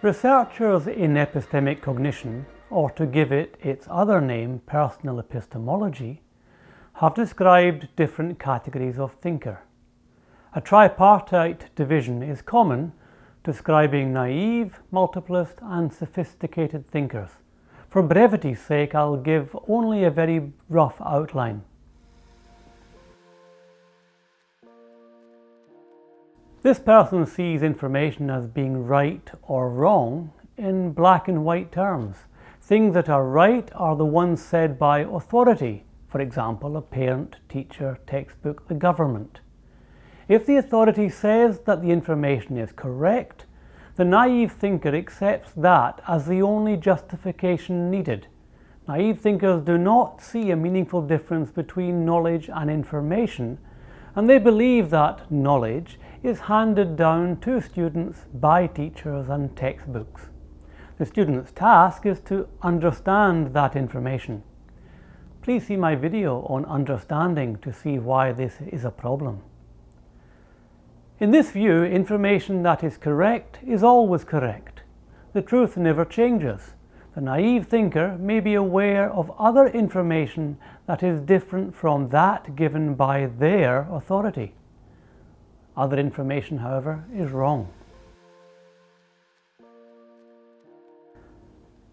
Researchers in epistemic cognition, or to give it its other name, personal epistemology, have described different categories of thinker. A tripartite division is common, describing naive, multiplist and sophisticated thinkers. For brevity's sake, I'll give only a very rough outline. This person sees information as being right or wrong in black and white terms. Things that are right are the ones said by authority, for example, a parent, teacher, textbook, the government. If the authority says that the information is correct, the naive thinker accepts that as the only justification needed. Naive thinkers do not see a meaningful difference between knowledge and information, and they believe that knowledge is handed down to students by teachers and textbooks. The student's task is to understand that information. Please see my video on understanding to see why this is a problem. In this view, information that is correct is always correct. The truth never changes. The naive thinker may be aware of other information that is different from that given by their authority. Other information, however, is wrong.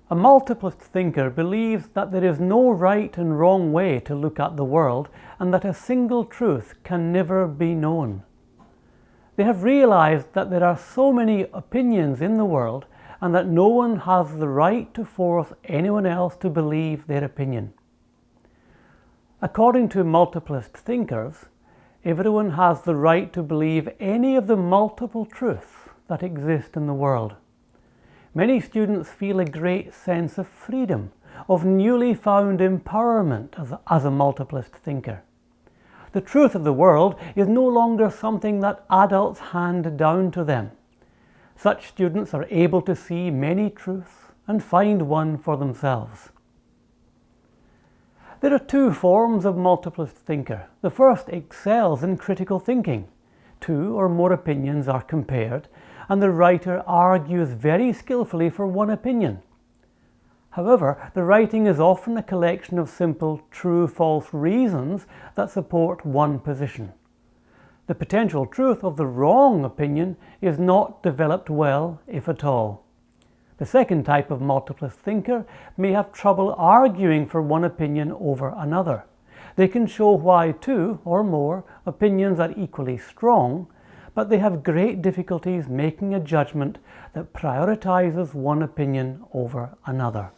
A multiplist thinker believes that there is no right and wrong way to look at the world and that a single truth can never be known. They have realized that there are so many opinions in the world and that no one has the right to force anyone else to believe their opinion. According to multiplist thinkers, Everyone has the right to believe any of the multiple truths that exist in the world. Many students feel a great sense of freedom, of newly found empowerment as a, as a multiplist thinker. The truth of the world is no longer something that adults hand down to them. Such students are able to see many truths and find one for themselves. There are two forms of multiplist thinker. The first excels in critical thinking. Two or more opinions are compared and the writer argues very skillfully for one opinion. However, the writing is often a collection of simple true-false reasons that support one position. The potential truth of the wrong opinion is not developed well, if at all. The second type of multiplist thinker may have trouble arguing for one opinion over another. They can show why two or more opinions are equally strong, but they have great difficulties making a judgment that prioritizes one opinion over another.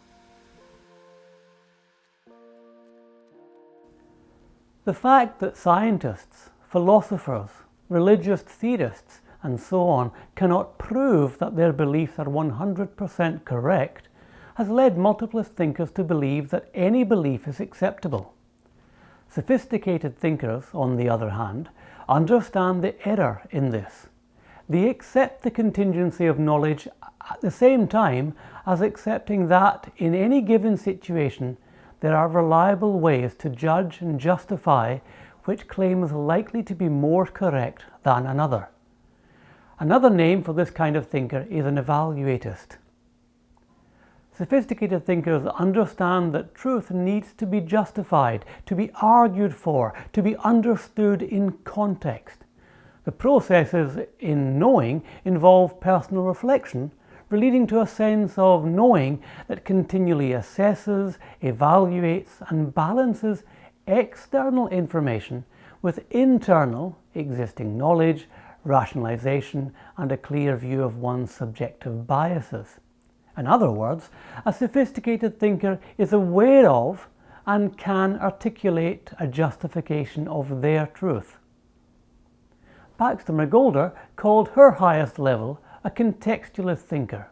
The fact that scientists, philosophers, religious theorists and so on cannot prove that their beliefs are 100% correct has led multiplist thinkers to believe that any belief is acceptable. Sophisticated thinkers, on the other hand, understand the error in this. They accept the contingency of knowledge at the same time as accepting that in any given situation there are reliable ways to judge and justify which claim is likely to be more correct than another. Another name for this kind of thinker is an evaluatist. Sophisticated thinkers understand that truth needs to be justified, to be argued for, to be understood in context. The processes in knowing involve personal reflection, leading to a sense of knowing that continually assesses, evaluates and balances external information with internal existing knowledge, rationalization and a clear view of one's subjective biases. In other words, a sophisticated thinker is aware of and can articulate a justification of their truth. Baxter Magolda called her highest level a contextualist thinker.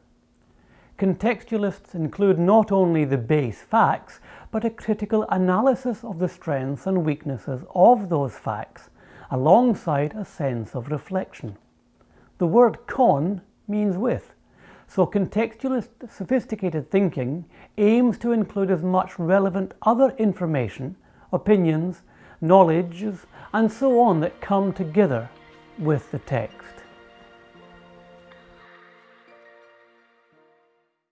Contextualists include not only the base facts, but a critical analysis of the strengths and weaknesses of those facts alongside a sense of reflection. The word con means with, so contextualist sophisticated thinking aims to include as much relevant other information, opinions, knowledges, and so on that come together with the text.